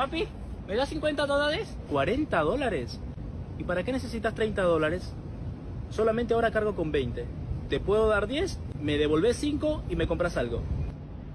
Papi, ¿me das 50 dólares? ¿40 dólares? ¿Y para qué necesitas 30 dólares? Solamente ahora cargo con 20. Te puedo dar 10, me devolvés 5 y me compras algo.